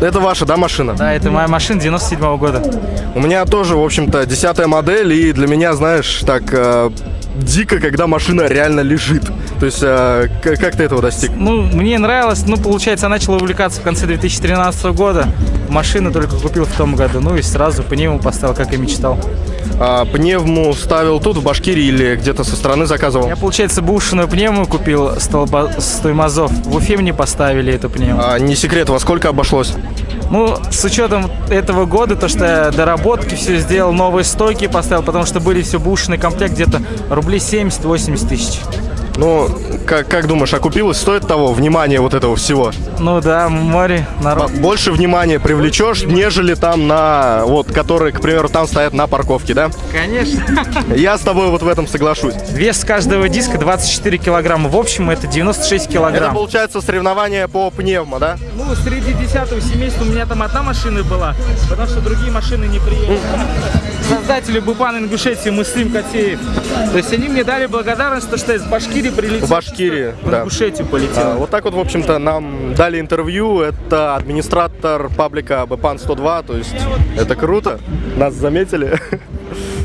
Это ваша, да, машина? Да, это моя машина 97 -го года. У меня тоже, в общем-то, десятая модель, и для меня, знаешь, так э, дико, когда машина реально лежит. То есть, э, как ты этого достиг? Ну, мне нравилось, ну, получается, я начал увлекаться в конце 2013 года. Машину только купил в том году, ну и сразу по нему поставил, как и мечтал. А, пневму ставил тут, в Башкирии, или где-то со стороны заказывал? Я, получается, бушную пневму купил с, Толба... с Тоймазов. В Уфе мне поставили эту пневму. А, не секрет, во сколько обошлось? Ну, с учетом этого года, то, что я доработки все сделал, новые стойки поставил, потому что были все бушный комплект, где-то рублей 70-80 тысяч. Ну, как, как думаешь, окупилось? Стоит того внимания вот этого всего? Ну да, море, народ. Больше внимания привлечешь, нежели там на, вот, которые, к примеру, там стоят на парковке, да? Конечно. Я с тобой вот в этом соглашусь. Вес каждого диска 24 килограмма. В общем, это 96 Это килограмм. получается соревнование по пневмо, да? Ну, среди десятого семейства у меня там одна машина была, потому что другие машины не приехали. Создатели Бупан Ингушетии Муслим Котеев. То есть они мне дали благодарность, то, что из Башкирии прилетел. В Башкирии, В да. Ингушетию полетел. А, Вот так вот, в общем-то, нам дали интервью. Это администратор паблика Бпан 102, то есть это круто. Нас заметили.